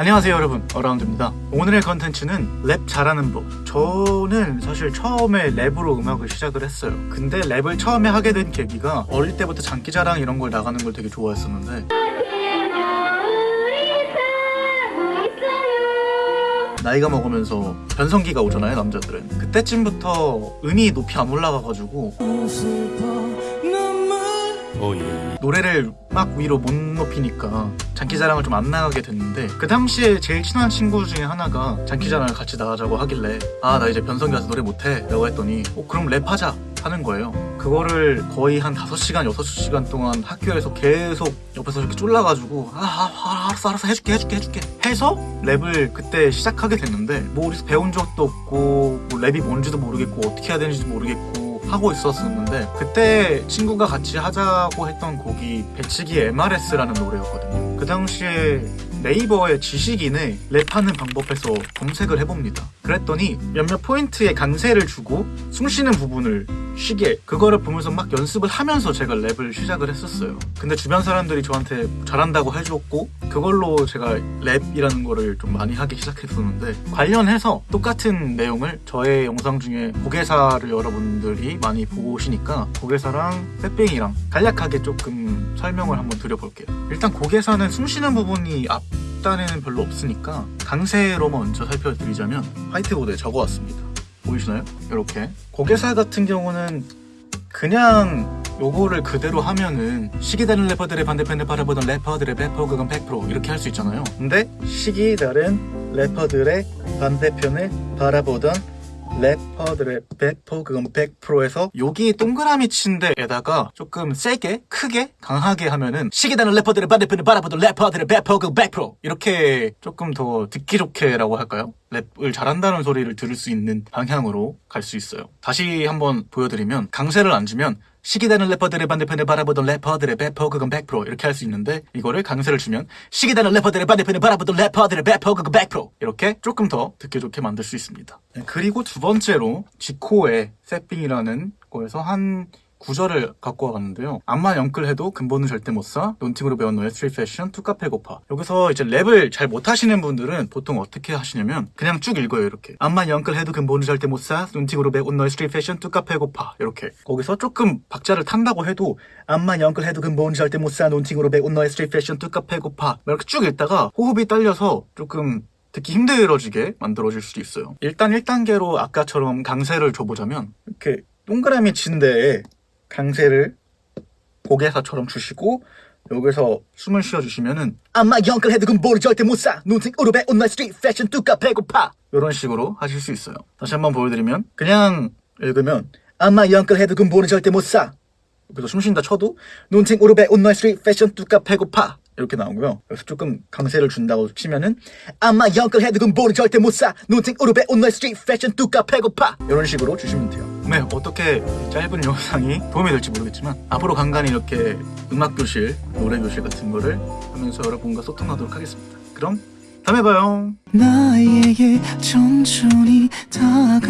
안녕하세요 여러분. 어라운드입니다. 오늘의 컨텐츠는 랩 잘하는 법. 저는 사실 처음에 랩으로 음악을 시작을 했어요. 근데 랩을 처음에 하게 된 계기가 어릴 때부터 장기자랑 이런 걸 나가는 걸 되게 좋아했었는데. 나이가 먹으면서 변성기가 오잖아요 남자들은. 그때쯤부터 음이 높이 안 올라가가지고 노래를 막 위로 못 높이니까 장기자랑을 좀 안 나가게 됐는데 그 당시에 제일 친한 친구 중에 하나가 장기자랑을 같이 나가자고 하길래 아 나 이제 변성기 와서 노래 못해 라고 했더니 어 그럼 랩하자 하는 거예요. 그거를 거의 한 5시간 6시간 동안 학교에서 계속 옆에서 이렇게 쫄라가지고 아, 아, 아 알았어 알았어 해줄게 해줄게 해줄게 해서 랩을 그때 시작하게 됐는데 뭐 어디서 배운 적도 없고 뭐 랩이 뭔지도 모르겠고 어떻게 해야 되는지도 모르겠고 하고 있었었는데 그때 친구가 같이 하자고 했던 곡이 배치기 MRS라는 노래였거든요. 그 당시에 네이버의 지식인의 랩하는 방법에서 검색을 해봅니다. 그랬더니 몇몇 포인트에 강세를 주고 숨쉬는 부분을 쉬게 그거를 보면서 막 연습을 하면서 제가 랩을 시작을 했었어요. 근데 주변 사람들이 저한테 잘한다고 해줬고 그걸로 제가 랩이라는 거를 좀 많이 하기 시작했었는데 관련해서 똑같은 내용을 저의 영상 중에 고개사를 여러분들이 많이 보시니까 고개사랑 새삥이랑 간략하게 조금 설명을 한번 드려볼게요. 일단 고개사는 숨쉬는 부분이 앞 단에는 별로 없으니까 강세로 먼저 살펴드리자면 화이트보드에 적어왔습니다. 보이시나요? 이렇게. 고개사 같은 경우는 그냥 요거를 그대로 하면은 시기 다른 래퍼들의 반대편을 바라보던 래퍼들의 배포 그건 100% 이렇게 할 수 있잖아요. 근데 시기 다른 래퍼들의 반대편을 바라보던 래퍼들의 배포 그건 100%에서 여기 동그라미 친 데에다가 조금 세게 크게 강하게 하면은 시기다는 래퍼들의 반대편을 바라보던 래퍼들의 배포 그건 100% 이렇게 조금 더 듣기 좋게라고 할까요? 랩을 잘한다는 소리를 들을 수 있는 방향으로 갈 수 있어요 다시 한번 보여드리면 강세를 안 주면 시기다는 래퍼들의 반대편을 바라보던 래퍼들의 배포 그건 100% 이렇게 할 수 있는데 이거를 강세를 주면 시기다는 래퍼들의 반대편을 바라보던 래퍼들의 배포 그건 100% 이렇게 조금 더 듣기 좋게 만들 수 있습니다. 네, 그리고 두 번째로 지코의 새삥이라는 거에서 한 구절을 갖고 와봤는데요. 암만 영끌해도 근본은 절대 못 사. 눈팅으로 배운 너의 street 패션 뚜까 패고파. 여기서 이제 랩을 잘 못하시는 분들은 보통 어떻게 하시냐면 그냥 쭉 읽어요 이렇게. 암만 영끌해도 근본은 절대 못 사. 눈팅으로 배운 너의 street 패션 뚜까 패고파. 이렇게. 거기서 조금 박자를 탄다고 해도 암만 영끌해도 근본은 절대 못 사. 눈팅으로 배운 너의 street 패션 뚜까 패고파. 이렇게 쭉 읽다가 호흡이 딸려서 조금 듣기 힘들어지게 만들어질 수도 있어요. 일단 1단계로 아까처럼 강세를 줘보자면 이렇게 동그라미 친 데에 강세를 고개사처럼 주시고 여기서 숨을 쉬어주시면은 암만 영끌해도 근본은 절대 못사 눈팅으로 배운 너의 street 패션 뚜까 패고파. 이런 식으로 하실 수 있어요. 다시 한번 보여드리면 그냥 읽으면 암만 영끌해도 근본은 절대 못사 여기서 숨 쉰다 쳐도 눈팅으로 배운 너의 street 패션 뚜까 패고파 이렇게 나오고요. 여기서 조금 강세를 준다고 치면은 암만 영끌해도 근본은 절대 못 사. 눈팅으로 배운 너의 street 패션 뚜까 패고파. 이런 식으로 주시면 돼요. 네 어떻게 짧은 영상이 도움이 될지 모르겠지만 앞으로 간간히 이렇게 음악 교실, 노래 교실 같은 거를 하면서 여러분과 소통하도록 하겠습니다. 그럼 다음에 봐요. 나에게 천천히 love